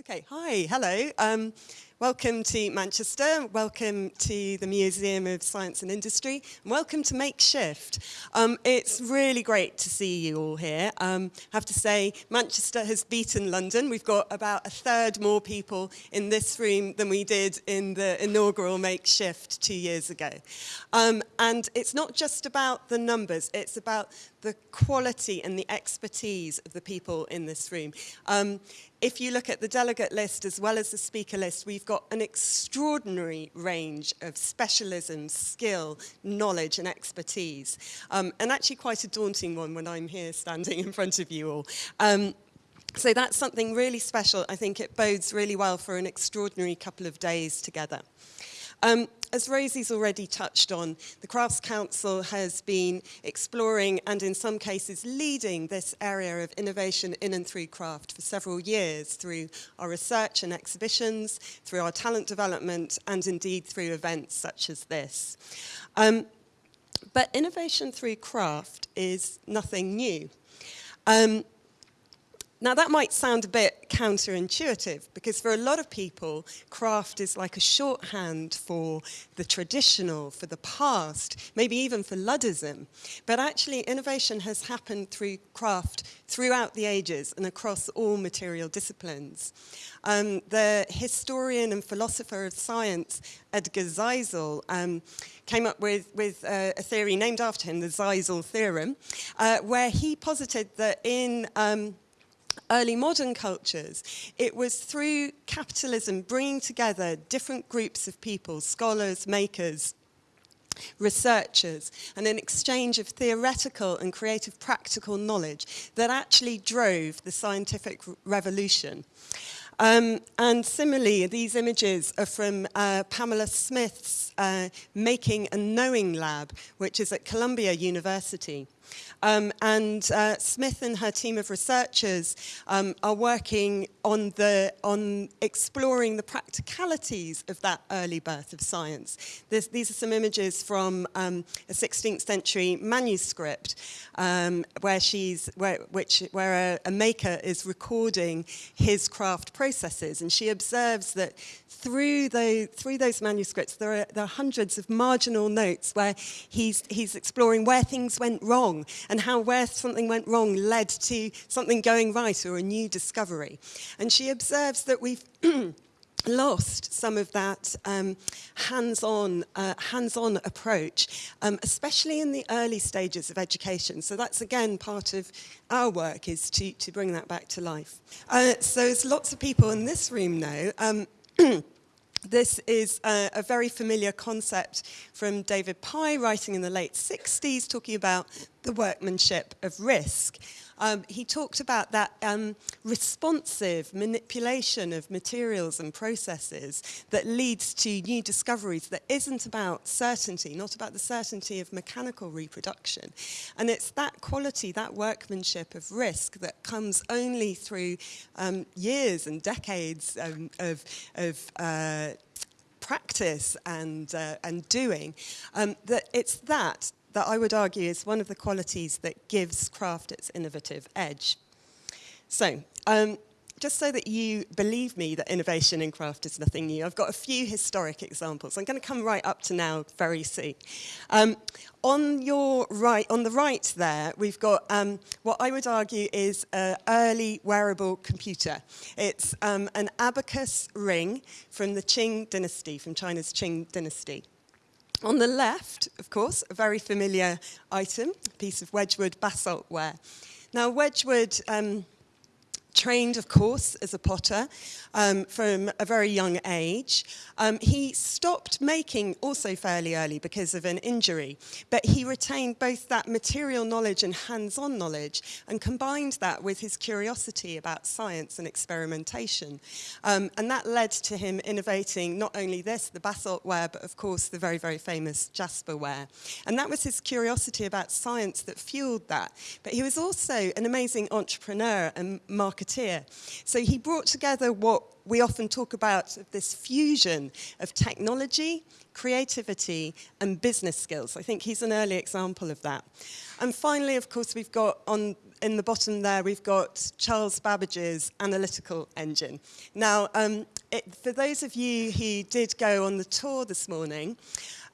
Okay, hi, hello. Um, welcome to Manchester, welcome to the Museum of Science and Industry, and welcome to Makeshift. Um, it's really great to see you all here. Um, I have to say, Manchester has beaten London. We've got about a third more people in this room than we did in the inaugural Makeshift two years ago. Um, and it's not just about the numbers, it's about the quality and the expertise of the people in this room. Um, if you look at the delegate list as well as the speaker list, we've got an extraordinary range of specialism, skill, knowledge and expertise. Um, and actually quite a daunting one when I'm here standing in front of you all. Um, so that's something really special. I think it bodes really well for an extraordinary couple of days together. Um, as Rosie's already touched on, the Crafts Council has been exploring and in some cases leading this area of innovation in and through craft for several years through our research and exhibitions, through our talent development and indeed through events such as this. Um, but innovation through craft is nothing new. Um, now that might sound a bit counterintuitive because for a lot of people, craft is like a shorthand for the traditional, for the past, maybe even for Luddism. But actually innovation has happened through craft throughout the ages and across all material disciplines. Um, the historian and philosopher of science, Edgar Zilsel, um, came up with, with uh, a theory named after him, the Zilsel theorem, uh, where he posited that in um, early modern cultures, it was through capitalism bringing together different groups of people, scholars, makers, researchers, and an exchange of theoretical and creative practical knowledge that actually drove the scientific revolution. Um, and similarly, these images are from uh, Pamela Smith's uh, Making and Knowing Lab, which is at Columbia University. Um, and uh, Smith and her team of researchers um, are working on, the, on exploring the practicalities of that early birth of science. This, these are some images from um, a 16th century manuscript um, where she's, where, which, where a, a maker is recording his craft processes. And she observes that through, the, through those manuscripts, there are, there are hundreds of marginal notes where he's, he's exploring where things went wrong and how where something went wrong led to something going right or a new discovery. And she observes that we've lost some of that um, hands-on uh, hands-on approach, um, especially in the early stages of education. So that's again part of our work is to, to bring that back to life. Uh, so as lots of people in this room know, um, This is a, a, very familiar concept from David Pye, writing in the late 60s, talking about the workmanship of risk um, he talked about that um, responsive manipulation of materials and processes that leads to new discoveries that isn't about certainty, not about the certainty of mechanical reproduction. And it's that quality, that workmanship of risk that comes only through um, years and decades um, of, of uh, practice and, uh, and doing, um, that it's that that I would argue is one of the qualities that gives craft its innovative edge. So, um, just so that you believe me that innovation in craft is nothing new, I've got a few historic examples. I'm going to come right up to now very soon. Um, on your right, on the right there, we've got um, what I would argue is an early wearable computer. It's um, an abacus ring from the Qing dynasty, from China's Qing dynasty. On the left, of course, a very familiar item, a piece of Wedgwood basalt ware. Now, Wedgwood um, trained, of course, as a potter um, from a very young age. Um, he stopped making also fairly early because of an injury, but he retained both that material knowledge and hands-on knowledge and combined that with his curiosity about science and experimentation. Um, and that led to him innovating not only this, the basalt ware, but of course the very, very famous jasper ware. And that was his curiosity about science that fueled that. But he was also an amazing entrepreneur and marketeer. So he brought together what we often talk about this fusion of technology, creativity and business skills. I think he's an early example of that. And finally, of course, we've got on in the bottom there, we've got Charles Babbage's analytical engine. Now, um, it, for those of you who did go on the tour this morning,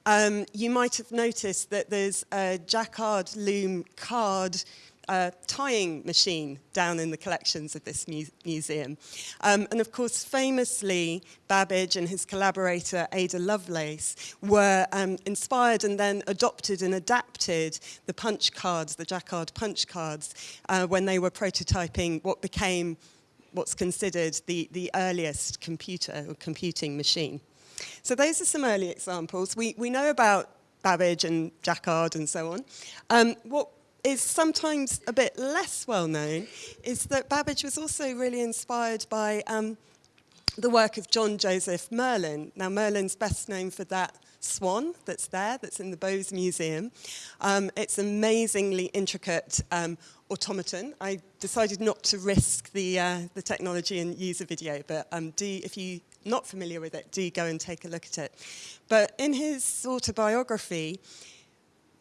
um, you might have noticed that there's a Jacquard loom card uh, tying machine down in the collections of this mu museum. Um, and of course, famously, Babbage and his collaborator Ada Lovelace were um, inspired and then adopted and adapted the punch cards, the Jacquard punch cards, uh, when they were prototyping what became what's considered the, the earliest computer or computing machine. So those are some early examples. We, we know about Babbage and Jacquard and so on. Um, what is sometimes a bit less well known is that Babbage was also really inspired by um, the work of John Joseph Merlin. Now, Merlin's best known for that swan that's there, that's in the Bowes Museum. Um, it's amazingly intricate um, automaton. I decided not to risk the, uh, the technology and use a video, but um, do, if you're not familiar with it, do go and take a look at it. But in his autobiography,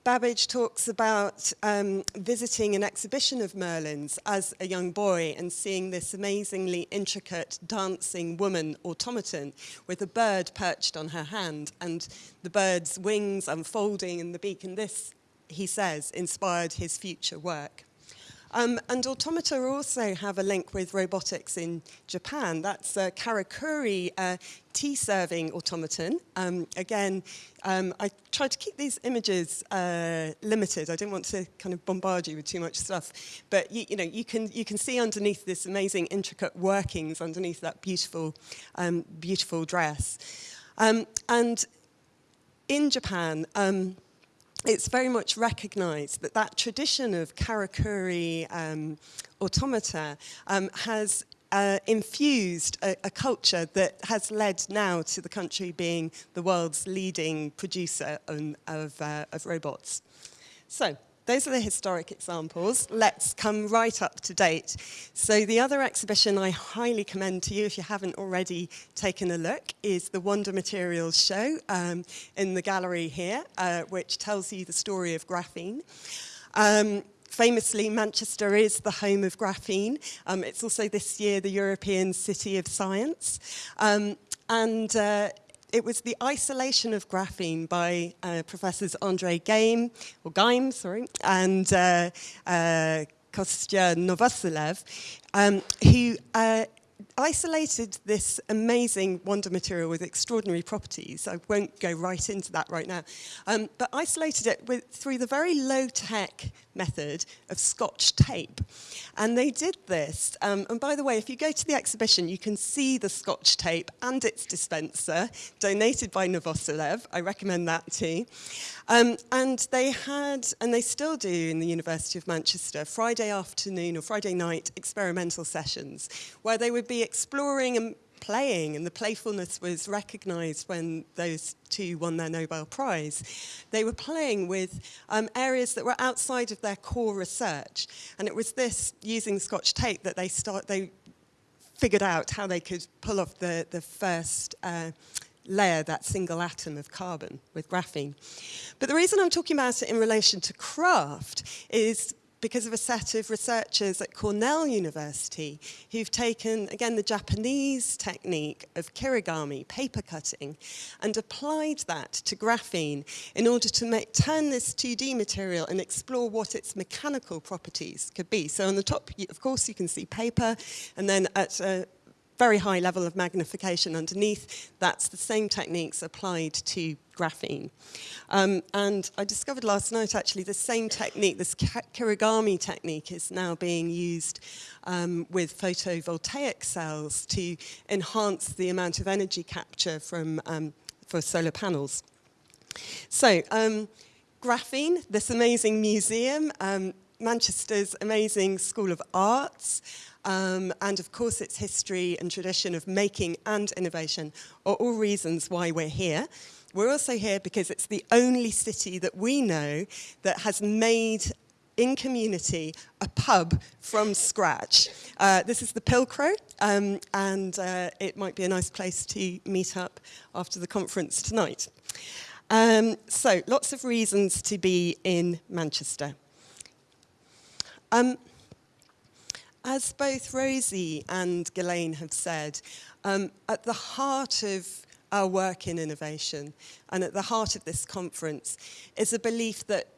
Babbage talks about um, visiting an exhibition of Merlin's as a young boy and seeing this amazingly intricate dancing woman automaton with a bird perched on her hand and the bird's wings unfolding in the beak. And this, he says, inspired his future work. Um, and automata also have a link with robotics in Japan. That's a Karakuri uh, tea-serving automaton. Um, again, um, I tried to keep these images uh, limited. I didn't want to kind of bombard you with too much stuff. But you, you know, you can you can see underneath this amazing intricate workings underneath that beautiful, um, beautiful dress. Um, and in Japan, um, it's very much recognized that that tradition of karakuri um, automata um, has uh, infused a, a, culture that has led now to the country being the world's leading producer on, of, uh, of robots. So, those are the historic examples. Let's come right up to date. So the other exhibition I highly commend to you, if you haven't already taken a look, is the Wonder Materials Show um, in the gallery here, uh, which tells you the story of graphene. Um, famously, Manchester is the home of graphene. Um, it's also this year the European City of Science. Um, and uh, it was the isolation of graphene by uh, Professors Andre Geim, or Geim, sorry, and uh, uh, Kostya Novoselov, um, who isolated this amazing wonder material with extraordinary properties. I won't go right into that right now. Um, but isolated it with, through the very low-tech method of scotch tape. And they did this. Um, and by the way, if you go to the exhibition, you can see the scotch tape and its dispenser, donated by Novoselov. I recommend that too. Um, and they had, and they still do in the University of Manchester, Friday afternoon or Friday night experimental sessions, where they would be exploring and playing, and the playfulness was recognized when those two won their Nobel Prize. They were playing with um, areas that were outside of their core research, and it was this, using Scotch tape, that they, start, they figured out how they could pull off the, the first uh, layer, that single atom of carbon with graphene. But the reason I'm talking about it in relation to craft is because of a set of researchers at Cornell University who've taken, again, the Japanese technique of kirigami, paper cutting, and applied that to graphene in order to make, turn this 2D material and explore what its mechanical properties could be. So on the top, of course, you can see paper, and then at a very high level of magnification underneath. That's the same techniques applied to graphene. Um, and I discovered last night actually the same technique, this kirigami technique is now being used um, with photovoltaic cells to enhance the amount of energy capture from, um, for solar panels. So, um, graphene, this amazing museum, um, Manchester's amazing School of Arts, um, and of course its history and tradition of making and innovation are all reasons why we're here. We're also here because it's the only city that we know that has made in community a pub from scratch. Uh, this is the Pilcrow, um, and uh, it might be a nice place to meet up after the conference tonight. Um, so, lots of reasons to be in Manchester. Um, as both Rosie and Ghislaine have said, um, at the heart of our work in innovation and at the heart of this conference is a belief that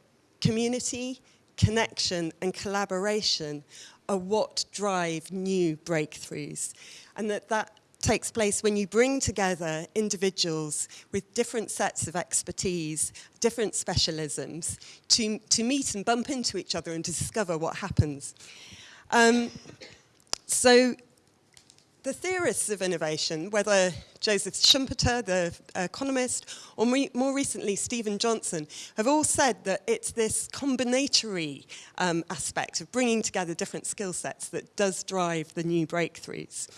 community, connection and collaboration are what drive new breakthroughs and that that takes place when you bring together individuals with different sets of expertise, different specialisms, to, to meet and bump into each other and discover what happens. Um, so the theorists of innovation, whether Joseph Schumpeter, the economist, or more recently Steven Johnson, have all said that it's this combinatory um, aspect of bringing together different skill sets that does drive the new breakthroughs.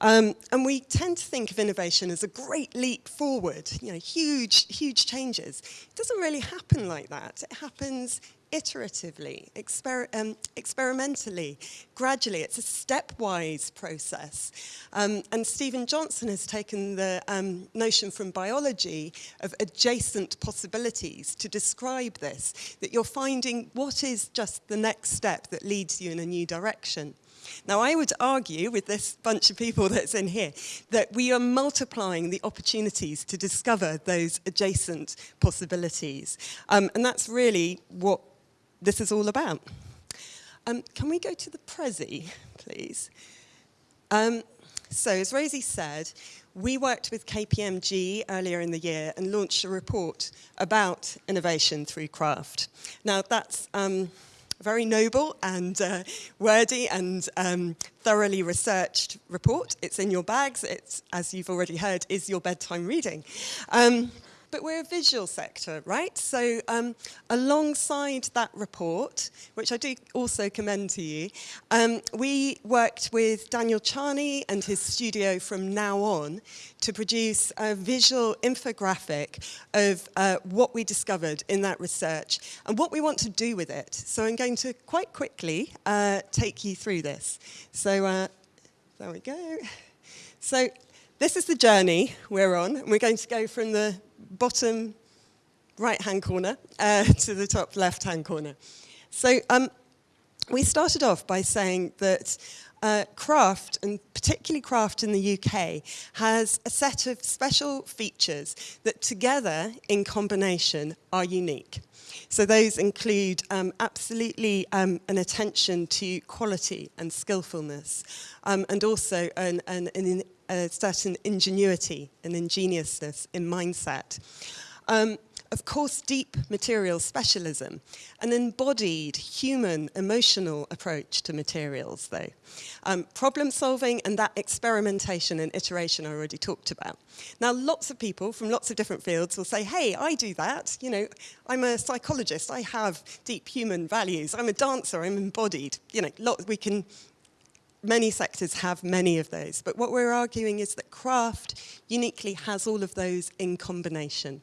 Um, and we tend to think of innovation as a great leap forward, you know, huge, huge changes. It doesn't really happen like that. It happens iteratively, exper um, experimentally, gradually. It's a stepwise process. Um, and Steven Johnson has taken the um, notion from biology of adjacent possibilities to describe this, that you're finding what is just the next step that leads you in a new direction. Now, I would argue with this bunch of people that's in here that we are multiplying the opportunities to discover those adjacent possibilities. Um, and that's really what this is all about. Um, can we go to the Prezi, please? Um, so, as Rosie said, we worked with KPMG earlier in the year and launched a report about innovation through craft. Now, that's um, very noble and uh, wordy and um, thoroughly researched report. It's in your bags. It's, as you've already heard, is your bedtime reading. Um, but we're a visual sector, right? So um, alongside that report, which I do also commend to you, um, we worked with Daniel Charny and his studio from now on to produce a visual infographic of uh, what we discovered in that research and what we want to do with it. So I'm going to quite quickly uh, take you through this. So uh, there we go. So this is the journey we're on. We're going to go from the bottom right-hand corner uh, to the top left-hand corner. So um, we started off by saying that uh, craft, and particularly craft in the UK, has a set of special features that together, in combination, are unique. So those include um, absolutely um, an attention to quality and skillfulness, um, and also an, an, an, a certain ingenuity and ingeniousness in mindset. Um, of course, deep material specialism, an embodied human emotional approach to materials, though. Um, problem solving and that experimentation and iteration I already talked about. Now, lots of people from lots of different fields will say, hey, I do that. You know, I'm a psychologist. I have deep human values. I'm a dancer. I'm embodied. You know, lot, we can many sectors have many of those, but what we're arguing is that craft uniquely has all of those in combination.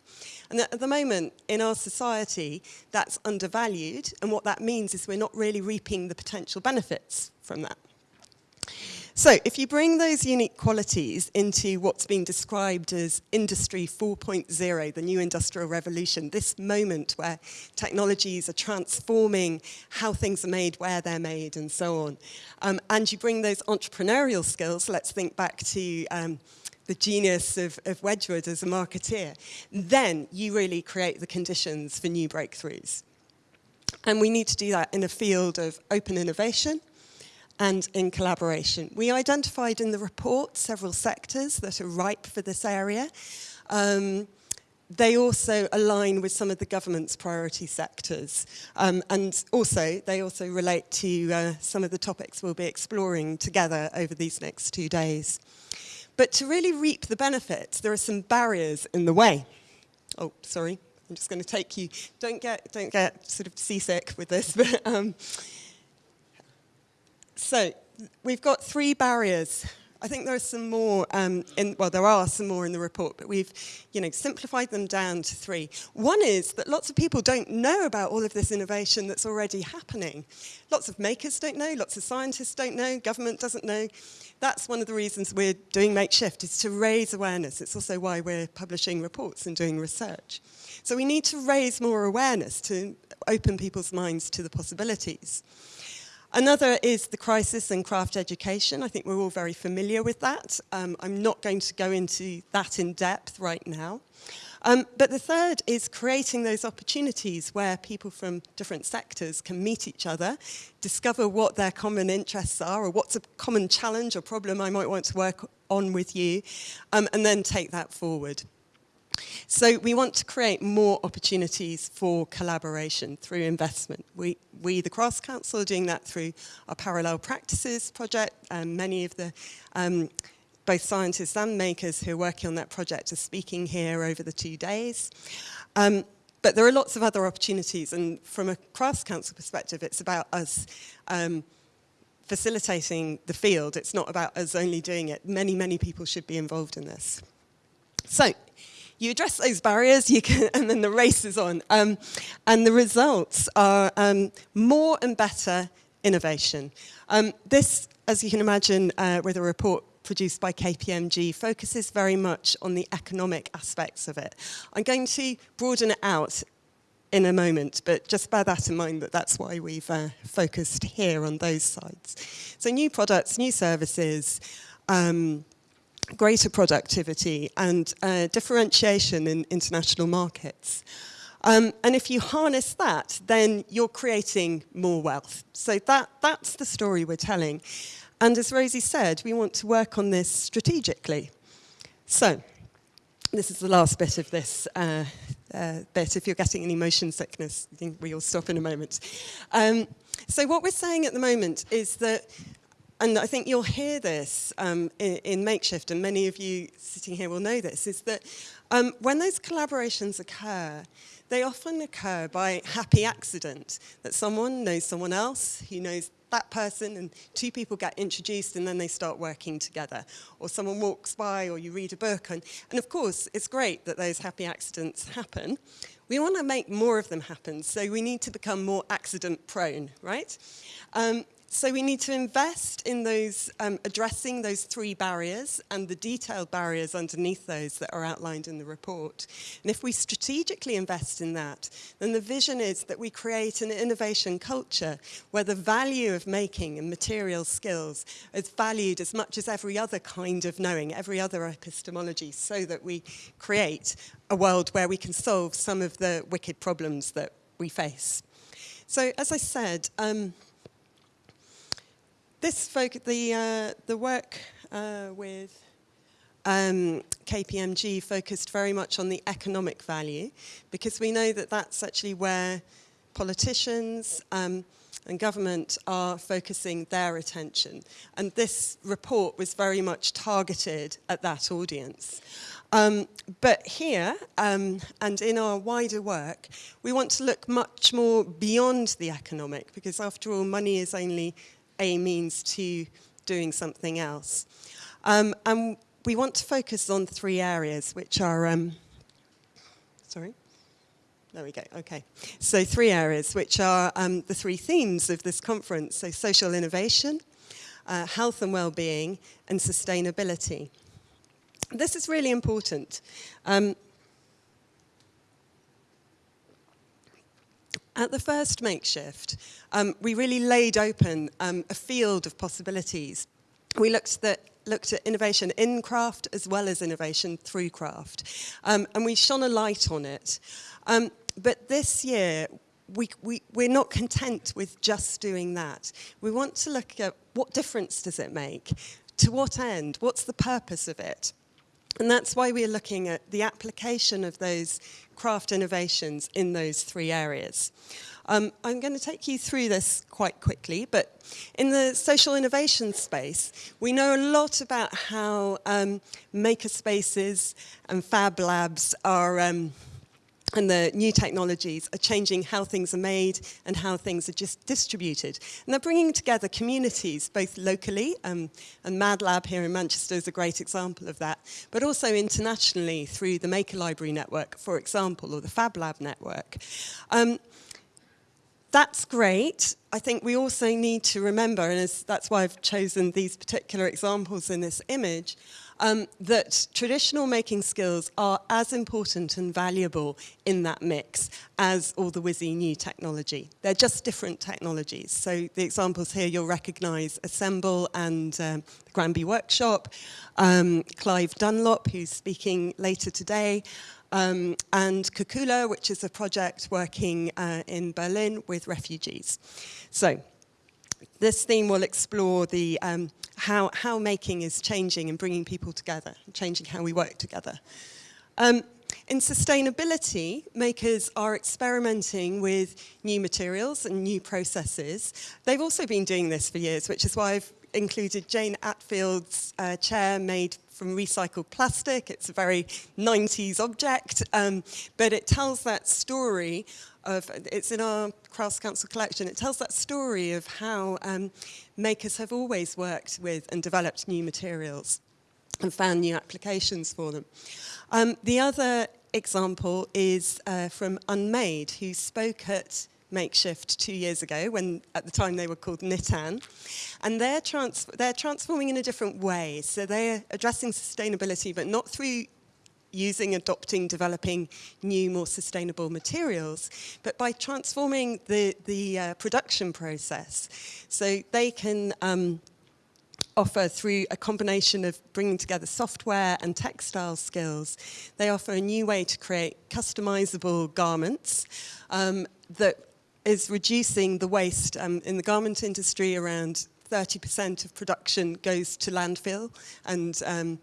And at the moment, in our society, that's undervalued, and what that means is we're not really reaping the potential benefits from that. So if you bring those unique qualities into what's being described as Industry 4.0, the new industrial revolution, this moment where technologies are transforming how things are made, where they're made, and so on, um, and you bring those entrepreneurial skills, let's think back to um, the genius of, of Wedgwood as a marketeer, then you really create the conditions for new breakthroughs. And we need to do that in a field of open innovation, and in collaboration. We identified in the report several sectors that are ripe for this area. Um, they also align with some of the government's priority sectors. Um, and also, they also relate to uh, some of the topics we'll be exploring together over these next two days. But to really reap the benefits, there are some barriers in the way. Oh, sorry, I'm just going to take you. Don't get, don't get sort of seasick with this, but um, so we've got three barriers. I think there are some more, um, in, well, there are some more in the report, but we've, you know, simplified them down to three. One is that lots of people don't know about all of this innovation that's already happening. Lots of makers don't know, lots of scientists don't know, government doesn't know. That's one of the reasons we're doing Makeshift, is to raise awareness. It's also why we're publishing reports and doing research. So we need to raise more awareness to open people's minds to the possibilities. Another is the crisis in craft education. I think we're all very familiar with that. Um, I'm not going to go into that in depth right now. Um, but the third is creating those opportunities where people from different sectors can meet each other, discover what their common interests are, or what's a common challenge or problem I might want to work on with you, um, and then take that forward. So we want to create more opportunities for collaboration through investment. We, we the Crafts Council, are doing that through our Parallel Practices project, many of the um, both scientists and makers who are working on that project are speaking here over the two days. Um, but there are lots of other opportunities, and from a Crafts Council perspective, it's about us um, facilitating the field. It's not about us only doing it. Many, many people should be involved in this. So, you address those barriers, you can, and then the race is on. Um, and the results are um, more and better innovation. Um, this, as you can imagine, uh, with a report produced by KPMG focuses very much on the economic aspects of it. I'm going to broaden it out in a moment, but just bear that in mind that that's why we've uh, focused here on those sides. So new products, new services, um, greater productivity and uh, differentiation in international markets. Um, and if you harness that, then you're creating more wealth. So that, that's the story we're telling. And as Rosie said, we want to work on this strategically. So, this is the last bit of this uh, uh, bit. If you're getting any motion sickness, I think we'll stop in a moment. Um, so what we're saying at the moment is that, and I think you'll hear this um, in, in, Makeshift, and many of you sitting here will know this, is that um, when those collaborations occur, they often occur by happy accident, that someone knows someone else who knows that person and two people get introduced and then they start working together. Or someone walks by or you read a book. And, and of course, it's great that those happy accidents happen. We want to make more of them happen, so we need to become more accident prone, right? Um, so we need to invest in those, um, addressing those three barriers and the detailed barriers underneath those that are outlined in the report. And if we strategically invest in that, then the vision is that we create an innovation culture where the value of making and material skills is valued as much as every other kind of knowing, every other epistemology, so that we create a world where we can solve some of the wicked problems that we face. So as I said, um, this the, uh, the work uh, with um, KPMG focused very much on the economic value because we know that that's actually where politicians um, and government are focusing their attention. And this report was very much targeted at that audience. Um, but here, um, and in our wider work, we want to look much more beyond the economic, because after all, money is only a means to doing something else. Um, and we want to focus on three areas, which are, um, sorry? There we go, okay. So three areas, which are um, the three themes of this conference. So social innovation, uh, health and well-being, and sustainability. This is really important. At the first makeshift, um, we really laid open um, a field of possibilities. We looked at, looked at innovation in craft as well as innovation through craft. Um, and we shone a light on it. Um, but this year, we, we, we're not content with just doing that. We want to look at what difference does it make? To what end? What's the purpose of it? And that's why we're looking at the application of those craft innovations in those three areas. Um, I'm going to take you through this quite quickly, but in the social innovation space, we know a lot about how um, maker spaces and fab labs are um, and the new technologies are changing how things are made and how things are just distributed. And they're bringing together communities, both locally, um, and Mad Lab here in Manchester is a great example of that, but also internationally through the Maker Library Network, for example, or the Fab Lab Network. Um, that's great. I think we also need to remember, and that's why I've chosen these particular examples in this image, um, that traditional making skills are as important and valuable in that mix as all the whizzy new technology. They're just different technologies. So the examples here you'll recognise Assemble and um, the Granby Workshop, um, Clive Dunlop, who's speaking later today, um, and Cucula, which is a project working uh, in Berlin with refugees. So this theme will explore the, um, how, how making is changing and bringing people together, changing how we work together. Um, in sustainability, makers are experimenting with new materials and new processes. They've also been doing this for years, which is why I've included Jane Atfield's uh, chair made from recycled plastic. It's a very 90s object, um, but it tells that story of, it's in our Crafts Council collection, it tells that story of how um, makers have always worked with and developed new materials and found new applications for them. Um, the other example is uh, from Unmade, who spoke at Makeshift two years ago, when at the time they were called Knyttan. And they're, trans they're transforming in a different way. So they're addressing sustainability, but not through using, adopting, developing new, more sustainable materials, but by transforming the, the uh, production process. So they can um, offer through a combination of bringing together software and textile skills. They offer a new way to create customizable garments um, that is reducing the waste. Um, in the garment industry, around 30% of production goes to landfill, and um,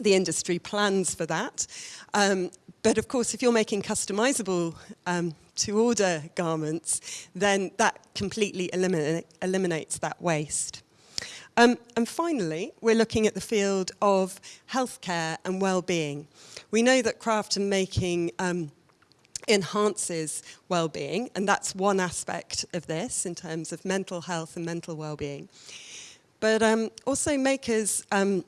the industry plans for that. Um, but of course, if you're making customizable um, to order garments, then that completely eliminate, eliminates that waste. Um, and finally, we're looking at the field of healthcare and well-being. We know that craft and making um, enhances well-being, and that's one aspect of this in terms of mental health and mental well-being. But um, also makers um,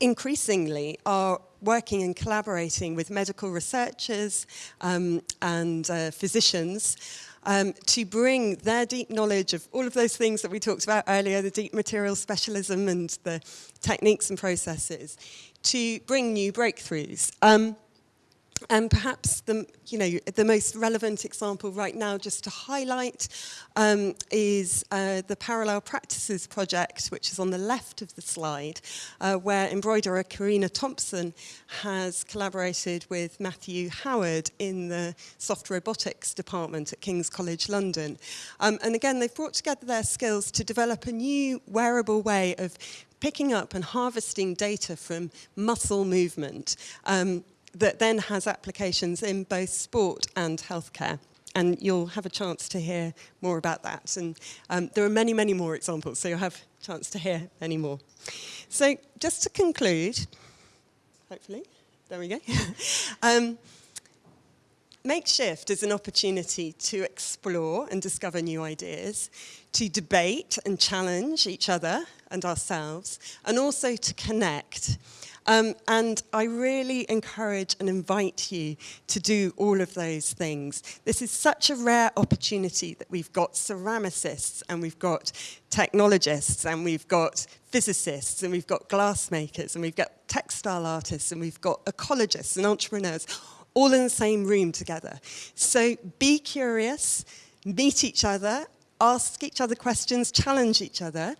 increasingly are working and collaborating with medical researchers um, and uh, physicians um, to bring their deep knowledge of all of those things that we talked about earlier, the deep material specialism and the techniques and processes, to bring new breakthroughs. Um, And perhaps the, you know, the most relevant example right now just to highlight um, is uh, the Parallel Practices project, which is on the left of the slide, uh, where embroiderer Karina Thompson has collaborated with Matthew Howard in the soft robotics department at King's College London. Um, and again, they've brought together their skills to develop a new wearable way of picking up and harvesting data from muscle movement. Um, that then has applications in both sport and healthcare. And you'll have a chance to hear more about that. And um, there are many, many more examples, so you'll have a chance to hear any more. So just to conclude, hopefully, there we go. um, Makeshift is an opportunity to explore and discover new ideas, to debate and challenge each other and ourselves, and also to connect. Um, and I really encourage and invite you to do all of those things. This is such a rare opportunity that we've got ceramicists and we've got technologists and we've got physicists and we've got glassmakers and we've got textile artists and we've got ecologists and entrepreneurs all in the same room together. So be curious, meet each other, ask each other questions, challenge each other.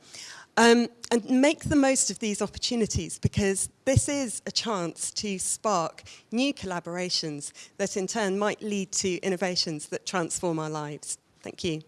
Um, and make the most of these opportunities because this is a chance to spark new collaborations that in turn might lead to innovations that transform our lives. Thank you.